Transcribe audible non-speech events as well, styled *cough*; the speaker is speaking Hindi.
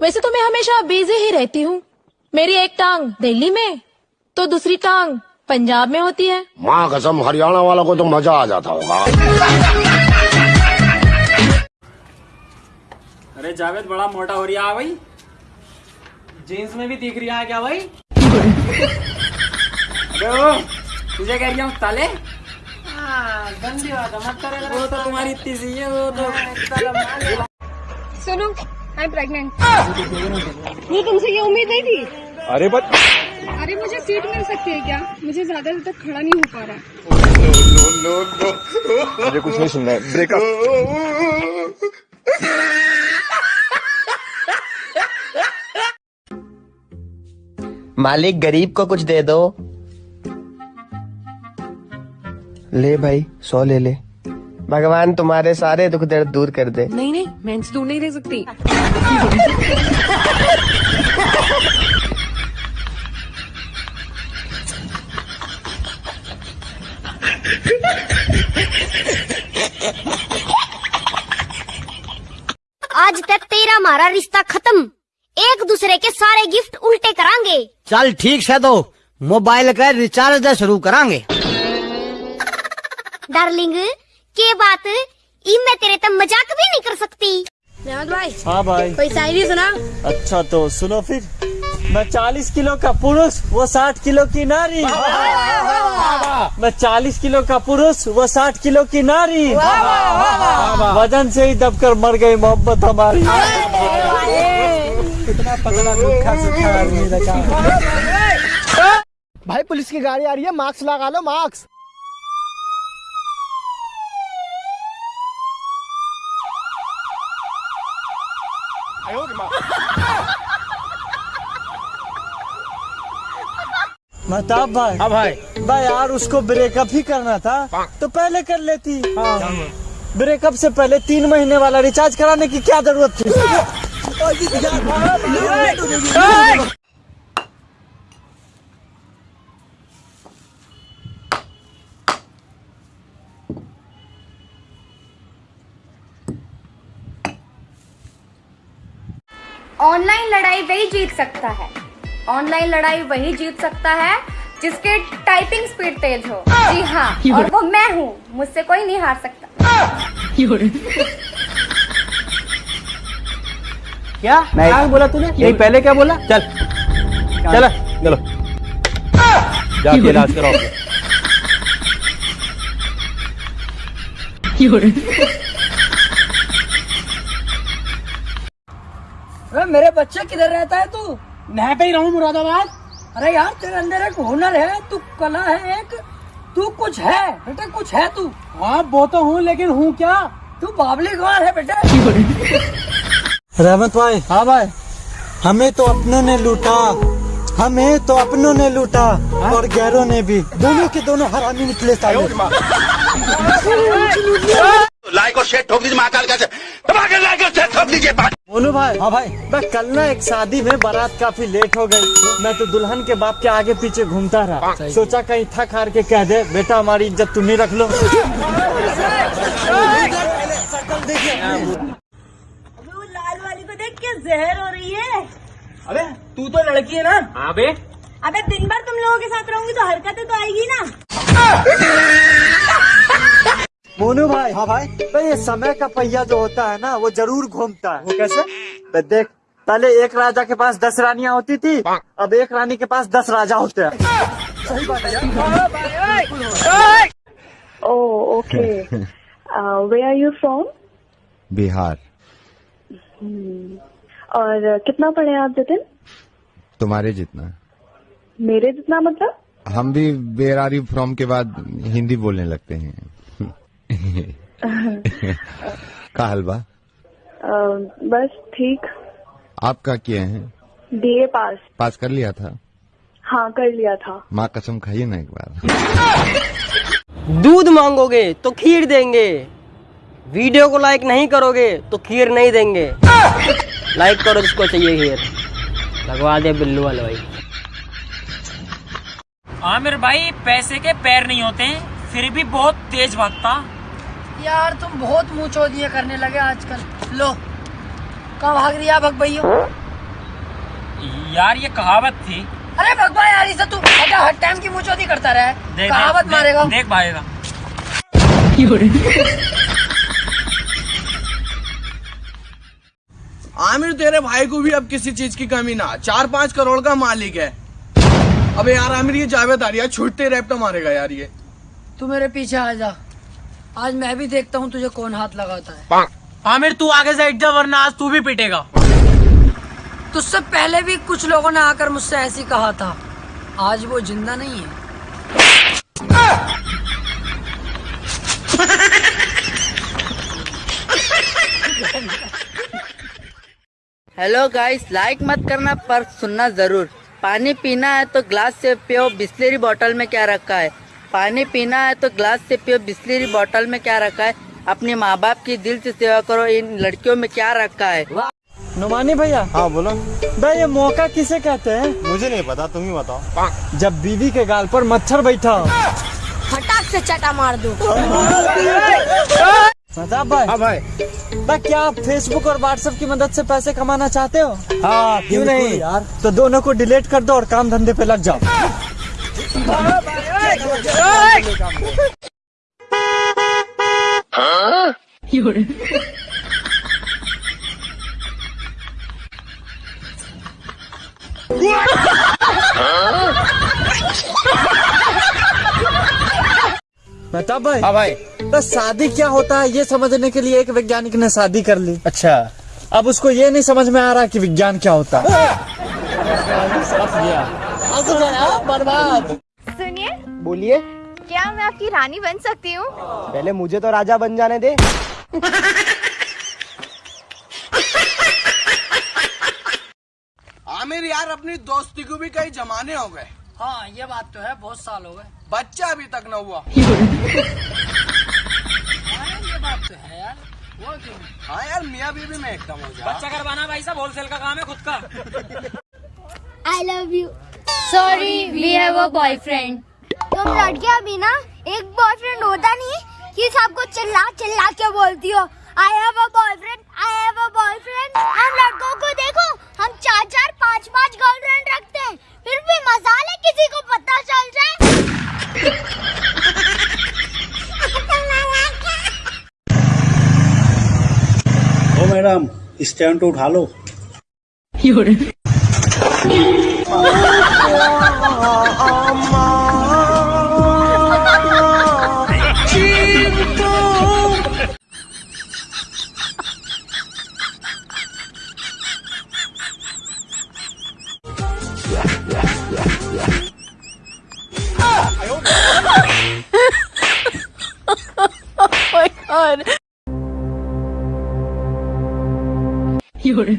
वैसे तो मैं हमेशा बिज़ी ही रहती हूँ। मेरी एक टांग दिल्ली में तो दूसरी टांग पंजाब में होती है। माँ कसम हरियाणा वालों को तो मज़ा आ जाता होगा। अरे जावेद बड़ा मोटा हो रहा है। भाई। जीन्स में भी दिख रहा है क्या भाई? तुझे कह रही हूँ ताले? गंदी बात है, मत करे। वो तो तुम्हारी इतनी सी है वो तो सुनो आई एम प्रेग्नेंट वो तुमसे ये उम्मीद नहीं थी? अरे बट अरे मुझे सीट मिल सकती है क्या? मुझे ज़्यादा देर तक खड़ा नहीं हो पा रहा। मुझे कुछ नहीं सुनना है। ब्रेकअप मालिक गरीब को कुछ दे दो। ले भाई सौ ले ले। भगवान तुम्हारे सारे दुख दर्द दूर कर दे। नहीं नहीं मैं इनसे दूर नहीं रह सकती। आज तक तेरा हमारा रिश्ता खत्म। एक दूसरे के सारे गिफ्ट उल्टे करांगे। चल ठीक से तो मोबाइल का रिचार्ज दे शुरू करांगे। डार्लिंग के बात ई मैं तेरे तब मज़ाक भी नहीं कर सकती भाई हाँ भाई कोई शायरी सुना अच्छा तो सुनो फिर मैं चालीस किलो का पुरुष वो साठ किलो की नारी मैं चालीस किलो का पुरुष वो साठ किलो की नारी वज़न से ही दबकर मर गई मोहब्बत हमारी कितना पतला दुखा सुखा आदमी भाई पुलिस की गाड़ी आ रही है मास्क लगा लो मास्क महताब भाई। हाँ भाई। भाई यार उसको ब्रेकअप ही करना था। तो पहले कर लेती। ब्रेकअप से पहले तीन महीने वाला रिचार्ज कराने की क्या ज़रूरत थी? ऑनलाइन लड़ाई वही जीत सकता है। ऑनलाइन लड़ाई वही जीत सकता है जिसके टाइपिंग स्पीड तेज हो। जी हाँ और वो मैं हूँ मुझसे कोई नहीं हार सकता। क्या? क्या बोला तूने? नहीं पहले क्या बोला? चल। चल चलो। जाके इलाज कराओ। अरे मेरे बच्चे किधर रहता है तू? मैं पे ही रहूँ मुरादाबाद? अरे यार तेरे अंदर एक हुनर है तू कला है एक। तू कुछ है बेटा कुछ है तू? हाँ वो तो हूँ लेकिन हूँ क्या? तू बाबली गौर है बेटा। *laughs* रहमत भाई। हाँ भाई। हमें तो अपनों ने लूटा। हमें तो अपनों ने लूटा और गैरों ने भी। दोनों के दोनों हरामी निकले साले। *laughs* लाइक और शेयर ठोक दीजिए महाकाल का। लाइक और शेयर ठोक दीजिए। भाई। हाँ भाई। मैं कल ना एक शादी में बारात काफ़ी लेट हो गई। मैं तो दुल्हन के बाप के आगे पीछे घूमता रहा। सोचा कहीं थक हार के कह दे बेटा हमारी इज़्ज़त तुम ही रख लो। लाल वाली को देख के जहर हो रही है। अबे तू तो लड़की है ना? हाँ बे। अबे दिन भर तुम लोगों के साथ रहूँगी तो हरकतें तो आएगी ना। मोनू भाई। हाँ भाई। तो ये समय का पहिया जो होता है ना वो ज़रूर घूमता है। वो कैसे? तो देख पहले एक राजा के पास दस रानियाँ होती थी अब एक रानी के पास दस राजा होते हैं। सही बात है uh, *laughs* where are you from? Bihar. और uh, कितना पढ़े आप जतिन? तुम्हारे जितना। मेरे जितना मतलब? हम भी बेरारी फ्रॉम के बाद हिंदी बोलने लगते हैं। *laughs* *laughs* का हलवा? बस ठीक। आपका क्या किए हैं? बीए पास। पास कर लिया था? हाँ कर लिया था। माँ कसम खाइए ना एक बार। दूध मांगोगे तो खीर देंगे। वीडियो को लाइक नहीं करोगे तो खीर नहीं देंगे। लाइक करो जिसको चाहिए खीर। लगवा दे बिल्लू वाले भाई। आमिर भाई पैसे के पैर नहीं होते फिर भी बहुत तेज भागता। यार तुम बहुत मुँह दिए करने लगे आजकल। लो। कहाँ भाग रही है भग भैया यार ये कहावत थी। अरे भगवान यार इसे तू हटा हर टाइम की मुचौती करता रहे। कहावत मारेगा। देख पाएगा आमिर तेरे भाई को भी अब किसी चीज़ की कमी ना। चार पाँच करोड़ का मालिक है। अबे यार आमिर ये जावेद आ रही है छुट्टे रैप्टर मारेगा यार ये। तू मेरे पीछे आ जा। आज मैं भी देखता हूँ तुझे कौन हाथ लगाता है। आमिर तू आगे से जा वरना आज तू भी पिटेगा। तुझसे पहले भी कुछ लोगों ने आकर मुझसे ऐसी कहा था। आज वो ज़िंदा नहीं है। हेलो गाइस लाइक मत करना पर सुनना ज़रूर। पानी पीना है तो ग्लास से पियो बिस्लेरी बोतल में क्या रखा है? पानी पीना है तो ग्लास से पियो बिस्लेरी बोतल में क्या रखा है? अपने माँ बाप की दिल से सेवा करो इन लड़कियों में क्या रखा है? नुमानी भैया। हाँ बोलो। भाई ये मौका किसे कहते हैं? मुझे नहीं पता तुम ही बताओ। जब बीवी के गाल पर मच्छर बैठा। हो फटाक से चटा मार दो। सजाब भाई हाँ भाई। भाई क्या आप फेसबुक और व्हाट्सएप की मदद से पैसे कमाना चाहते हो? हाँ क्यों नहीं यार? तो दोनों को डिलीट कर दो और काम धंधे पे लग जाओ। बता भाई हाँ भाई। तो शादी क्या होता है ये समझने के लिए एक वैज्ञानिक ने शादी कर ली। अच्छा। अब उसको ये नहीं समझ में आ रहा कि विज्ञान क्या होता है? बर्बाद। सुनिए। बोलिए। क्या मैं आपकी रानी बन सकती हूँ? पहले मुझे तो राजा बन जाने दे। आमिर यार अपनी दोस्ती को भी कई जमाने हो गए। हाँ ये बात तो है बहुत साल हो गए। बच्चा अभी तक न हुआ। ये बात तो है यार। वो क्यों? हाँ यार मियाँ बीवी में एकदम हो जा। बच्चा करवाना भाई साहब होलसेल का काम है खुद का। I love you sorry we have a boyfriend तुम लड़कियाँ भी ना एक बॉयफ्रेंड होता नहीं कि सबको चिल्ला चिल्ला के बोलती हो I have a boyfriend I have a boyfriend हम लड़कों को देखो हम चार चार पाँच पाँच गर्लफ्रेंड रखते हैं फिर भी मजाल है किसी को पता चल जाए ओ मैडम स्टैंड तो उठा लो। oh *laughs* *laughs* 有人